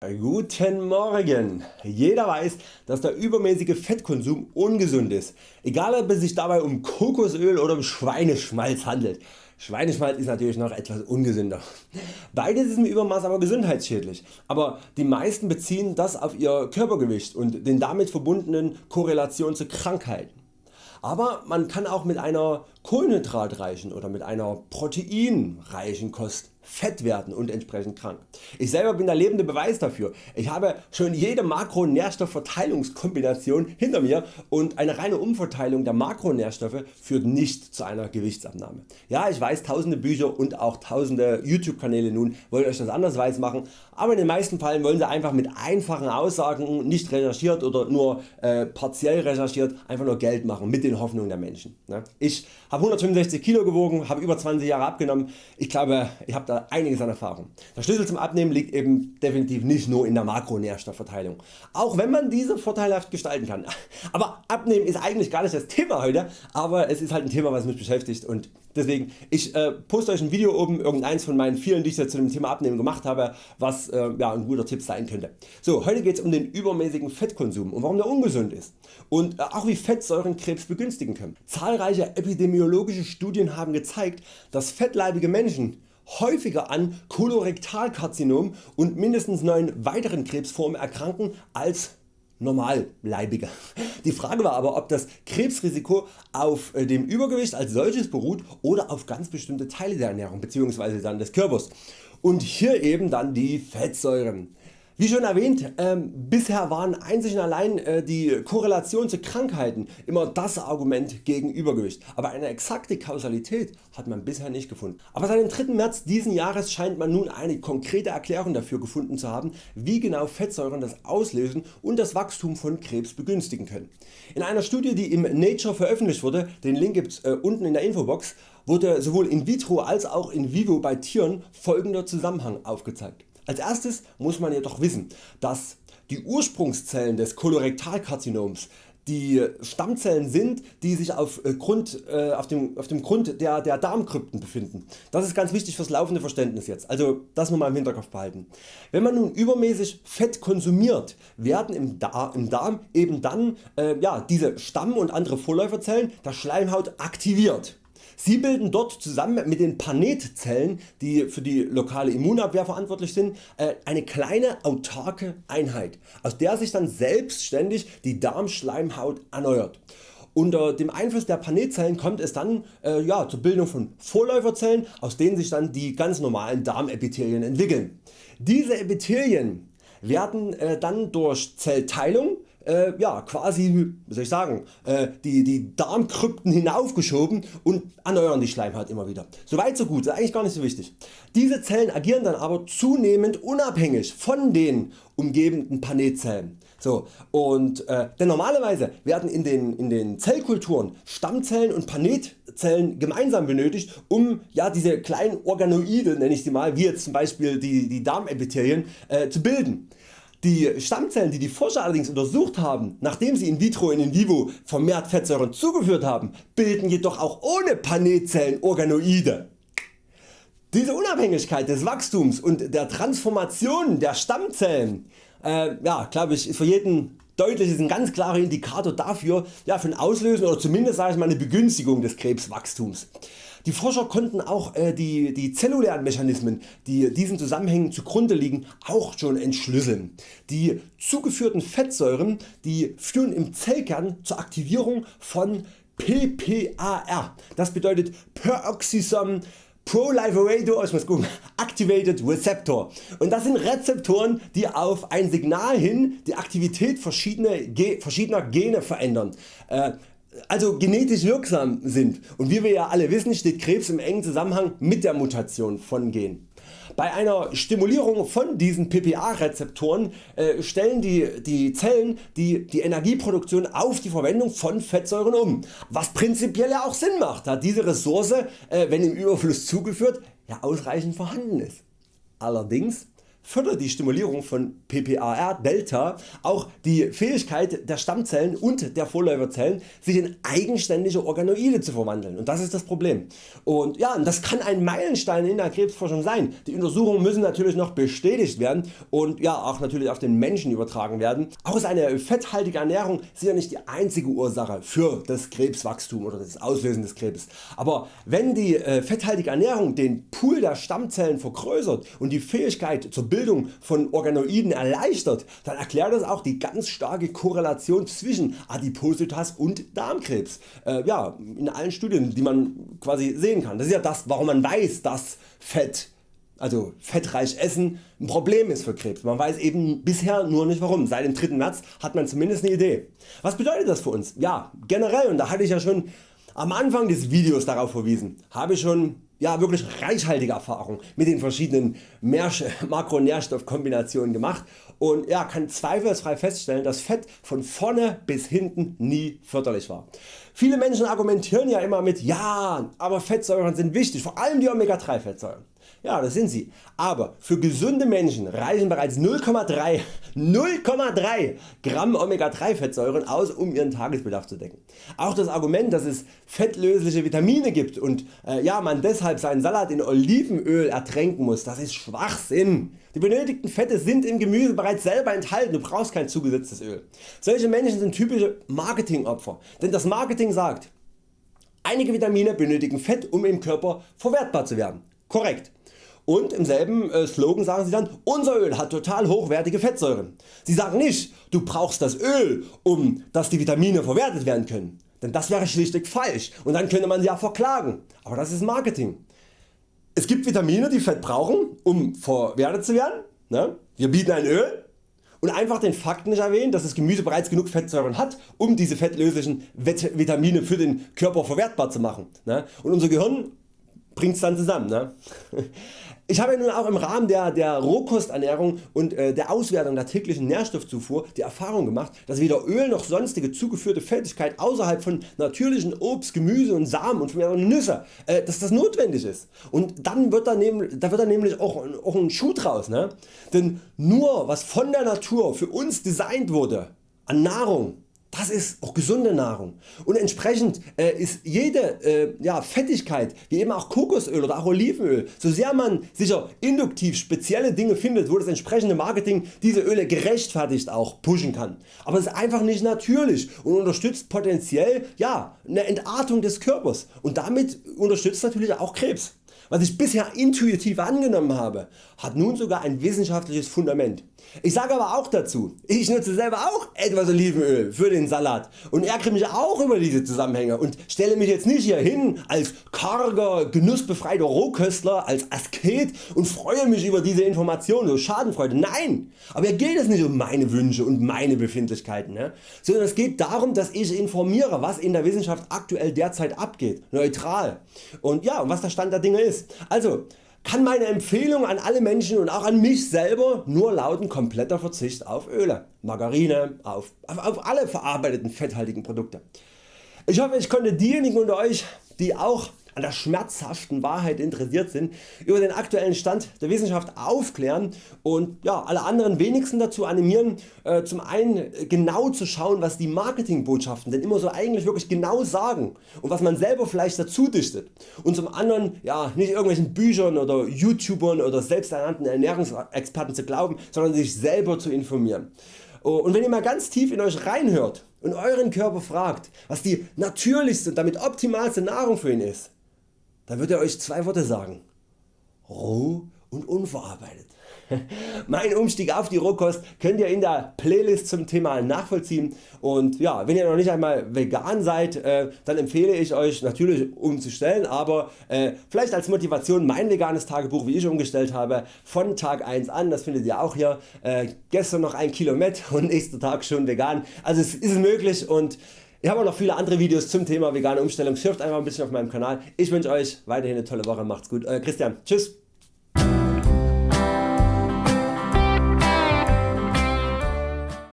Guten Morgen! Jeder weiß, dass der übermäßige Fettkonsum ungesund ist, egal ob es sich dabei um Kokosöl oder um Schweineschmalz handelt. Schweineschmalz ist natürlich noch etwas ungesünder. Beides ist im Übermaß aber gesundheitsschädlich, aber die meisten beziehen das auf ihr Körpergewicht und den damit verbundenen Korrelation zu Krankheiten. Aber man kann auch mit einer kohlenhydratreichen oder mit einer proteinreichen Kost fett werden und entsprechend krank. Ich selber bin der lebende Beweis dafür. Ich habe schon jede Makronährstoffverteilungskombination hinter mir und eine reine Umverteilung der Makronährstoffe führt nicht zu einer Gewichtsabnahme. Ja ich weiß tausende Bücher und auch tausende YouTube Kanäle nun wollen Euch das anders weiß machen, aber in den meisten Fällen wollen Sie einfach mit einfachen Aussagen nicht recherchiert oder nur äh, partiell recherchiert einfach nur Geld machen mit den Hoffnungen der Menschen. Ne? Ich habe 165 Kilo gewogen, habe über 20 Jahre abgenommen. Ich glaube ich habe da einiges an Erfahrung. Der Schlüssel zum Abnehmen liegt eben definitiv nicht nur in der Makronährstoffverteilung, auch wenn man diese vorteilhaft gestalten kann. Aber Abnehmen ist eigentlich gar nicht das Thema heute, aber es ist halt ein Thema was mich beschäftigt und deswegen ich äh, poste Euch ein Video oben, irgendeins von meinen vielen die ich zu dem Thema Abnehmen gemacht habe, was äh, ja, ein guter Tipp sein könnte. So, heute geht es um den übermäßigen Fettkonsum und warum der ungesund ist und äh, auch wie Fettsäuren Krebs begünstigen können. Zahlreiche epidemiologische Studien haben gezeigt, dass fettleibige Menschen häufiger an Kolorektalkarzinom und mindestens 9 weiteren Krebsformen erkranken als Normalleibige. Die Frage war aber ob das Krebsrisiko auf äh, dem Übergewicht als solches beruht oder auf ganz bestimmte Teile der Ernährung bzw. des Körpers und hier eben dann die Fettsäuren. Wie schon erwähnt, ähm, bisher waren einzig und allein äh, die Korrelation zu Krankheiten immer das Argument gegen Übergewicht, aber eine exakte Kausalität hat man bisher nicht gefunden. Aber seit dem 3. März diesen Jahres scheint man nun eine konkrete Erklärung dafür gefunden zu haben wie genau Fettsäuren das Auslösen und das Wachstum von Krebs begünstigen können. In einer Studie die im Nature veröffentlicht wurde, den Link gibt's äh, unten in der Infobox, wurde sowohl in vitro als auch in vivo bei Tieren folgender Zusammenhang aufgezeigt. Als erstes muss man jedoch wissen, dass die Ursprungszellen des Kolorektalkarzinoms die Stammzellen sind die sich auf, äh, Grund, äh, auf, dem, auf dem Grund der, der Darmkrypten befinden. Das ist ganz wichtig fürs laufende Verständnis jetzt, also das nur mal im Hinterkopf behalten. Wenn man nun übermäßig Fett konsumiert, werden im, Darm, im Darm eben dann äh, ja, diese Stamm- und andere Vorläuferzellen der Schleimhaut aktiviert. Sie bilden dort zusammen mit den Panetzellen die für die lokale Immunabwehr verantwortlich sind äh, eine kleine autarke Einheit aus der sich dann selbstständig die Darmschleimhaut erneuert. Unter dem Einfluss der Panetzellen kommt es dann äh, ja, zur Bildung von Vorläuferzellen aus denen sich dann die ganz normalen Darmepithelien entwickeln. Diese Epithelien werden äh, dann durch Zellteilung äh, ja, quasi soll ich sagen, äh, die, die Darmkrypten hinaufgeschoben und erneuern die Schleimhaut immer wieder. Soweit so gut, ist eigentlich gar nicht so wichtig. Diese Zellen agieren dann aber zunehmend unabhängig von den umgebenden Panetzellen. So, und, äh, denn normalerweise werden in den, in den Zellkulturen Stammzellen und Panetzellen gemeinsam benötigt um ja, diese kleinen Organoide nenne ich sie mal, wie jetzt zum Beispiel die, die Darmepithelien äh, zu bilden. Die Stammzellen die die Forscher allerdings untersucht haben, nachdem sie in vitro und in vivo vermehrt Fettsäuren zugeführt haben, bilden jedoch auch ohne Panetzellen Organoide. Diese Unabhängigkeit des Wachstums und der Transformation der Stammzellen äh, ja, glaube ich, ist für jeden deutlich ist ein ganz klarer Indikator dafür ja, für ein Auslösen oder zumindest sage ich mal, eine Begünstigung des Krebswachstums. Die Forscher konnten auch äh, die, die zellulären Mechanismen die diesen Zusammenhängen zugrunde liegen auch schon entschlüsseln. Die zugeführten Fettsäuren die führen im Zellkern zur Aktivierung von PPAR. Das bedeutet Peroxisome Proliferator ich muss gucken, Activated Receptor und das sind Rezeptoren die auf ein Signal hin die Aktivität verschiedener, Gene verändern. Äh, also genetisch wirksam sind und wie wir ja alle wissen steht Krebs im engen Zusammenhang mit der Mutation von Genen. Bei einer Stimulierung von diesen PPA Rezeptoren äh, stellen die, die Zellen die, die Energieproduktion auf die Verwendung von Fettsäuren um, was prinzipiell ja auch Sinn macht, da diese Ressource äh, wenn im Überfluss zugeführt ja ausreichend vorhanden ist. Allerdings fördert die Stimulierung von PPAR Delta auch die Fähigkeit der Stammzellen und der Vorläuferzellen sich in eigenständige Organoide zu verwandeln und das ist das Problem. Und ja, das kann ein Meilenstein in der Krebsforschung sein. Die Untersuchungen müssen natürlich noch bestätigt werden und ja, auch natürlich auf den Menschen übertragen werden. Auch ist eine fetthaltige Ernährung sicher nicht die einzige Ursache für das Krebswachstum oder das Auslösen des Krebs. Aber wenn die äh, fetthaltige Ernährung den Pool der Stammzellen vergrößert und die Fähigkeit zur Bildung von Organoiden erleichtert, dann erklärt das auch die ganz starke Korrelation zwischen Adipositas und Darmkrebs. Äh, ja, in allen Studien die man quasi sehen kann. Das ist ja das warum man weiß dass Fett also fettreich Essen ein Problem ist für Krebs. Man weiß eben bisher nur nicht warum. Seit dem 3. März hat man zumindest eine Idee. Was bedeutet das für uns? Ja generell und da hatte ich ja schon am Anfang des Videos darauf verwiesen, habe ich schon ja, wirklich reichhaltige Erfahrung mit den verschiedenen Makronährstoffkombinationen gemacht und ja, kann zweifelsfrei feststellen dass Fett von vorne bis hinten nie förderlich war. Viele Menschen argumentieren ja immer mit ja, aber Fettsäuren sind wichtig, vor allem die Omega 3 Fettsäuren. Ja das sind sie, aber für gesunde Menschen reichen bereits 0,3 0,3 Gramm Omega 3 Fettsäuren aus um ihren Tagesbedarf zu decken. Auch das Argument dass es fettlösliche Vitamine gibt und äh, ja, man deshalb seinen Salat in Olivenöl ertränken muss, das ist Schwachsinn. Die benötigten Fette sind im Gemüse bereits selber enthalten, du brauchst kein zugesetztes Öl. Solche Menschen sind typische Marketingopfer, denn das Marketing sagt, einige Vitamine benötigen Fett um im Körper verwertbar zu werden. Korrekt. Und im selben äh, Slogan sagen sie dann, unser Öl hat total hochwertige Fettsäuren. Sie sagen nicht, du brauchst das Öl, um dass die Vitamine verwertet werden können. Denn das wäre schlichtweg falsch und dann könnte man sie ja verklagen. Aber das ist Marketing. Es gibt Vitamine die Fett brauchen um verwertet zu werden. Ne? Wir bieten ein Öl und einfach den Fakt nicht erwähnen dass das Gemüse bereits genug Fettsäuren hat um diese fettlöslichen Vitamine für den Körper verwertbar zu machen. Ne? Und unser Gehirn bringt's dann zusammen. Ne? Ich habe nun auch im Rahmen der, der Rohkosternährung und äh, der Auswertung der täglichen Nährstoffzufuhr die Erfahrung gemacht, dass weder Öl noch sonstige zugeführte Fettigkeit außerhalb von natürlichen Obst, Gemüse und Samen und Nüsse, äh, dass das notwendig ist. Und dann wird da, nehm, da wird dann nämlich auch, auch ein Schuh draus. Ne? Denn nur was von der Natur für uns designt wurde an Nahrung das ist auch gesunde Nahrung und entsprechend äh, ist jede äh, ja, Fettigkeit wie eben auch Kokosöl oder auch Olivenöl, so sehr man sicher induktiv spezielle Dinge findet wo das entsprechende Marketing diese Öle gerechtfertigt auch pushen kann. Aber es ist einfach nicht natürlich und unterstützt potenziell ja, eine Entartung des Körpers und damit unterstützt natürlich auch Krebs. Was ich bisher intuitiv angenommen habe, hat nun sogar ein wissenschaftliches Fundament. Ich sage aber auch dazu, ich nutze selber auch etwas Olivenöl für den Salat und ärgere mich auch über diese Zusammenhänge und stelle mich jetzt nicht hier hin als karger, genussbefreiter Rohköstler, als Asket und freue mich über diese Informationen, so Schadenfreude. Nein, aber hier geht es nicht um meine Wünsche und meine Befindlichkeiten, ne? sondern es geht darum dass ich informiere was in der Wissenschaft aktuell derzeit abgeht, neutral und ja, was der Stand der Dinge ist Also kann meine Empfehlung an alle Menschen und auch an mich selber nur lauten kompletter Verzicht auf Öle, Margarine, auf, auf, auf alle verarbeiteten fetthaltigen Produkte. Ich hoffe ich konnte diejenigen unter Euch die auch an der schmerzhaften Wahrheit interessiert sind, über den aktuellen Stand der Wissenschaft aufklären und ja, alle anderen wenigstens dazu animieren, äh, zum einen genau zu schauen was die Marketingbotschaften denn immer so eigentlich wirklich genau sagen und was man selber vielleicht dazu dichtet und zum anderen ja, nicht irgendwelchen Büchern oder Youtubern oder selbsternannten Ernährungsexperten zu glauben, sondern sich selber zu informieren. Oh, und wenn ihr mal ganz tief in Euch reinhört und Euren Körper fragt was die natürlichste und damit optimalste Nahrung für ihn ist, dann wird er Euch zwei Worte sagen. Roh und unverarbeitet. mein Umstieg auf die Rohkost könnt ihr in der Playlist zum Thema nachvollziehen. Und ja, wenn ihr noch nicht einmal vegan seid, äh, dann empfehle ich Euch natürlich umzustellen, aber äh, vielleicht als Motivation mein veganes Tagebuch wie ich umgestellt habe von Tag 1 an, das findet ihr auch hier, äh, gestern noch 1 Kilo Met und nächster Tag schon vegan, also es ist möglich und ich habe auch noch viele andere Videos zum Thema vegane Umstellung, surft einfach ein bisschen auf meinem Kanal. Ich wünsche Euch weiterhin eine tolle Woche, macht's gut, Euer Christian, tschüss.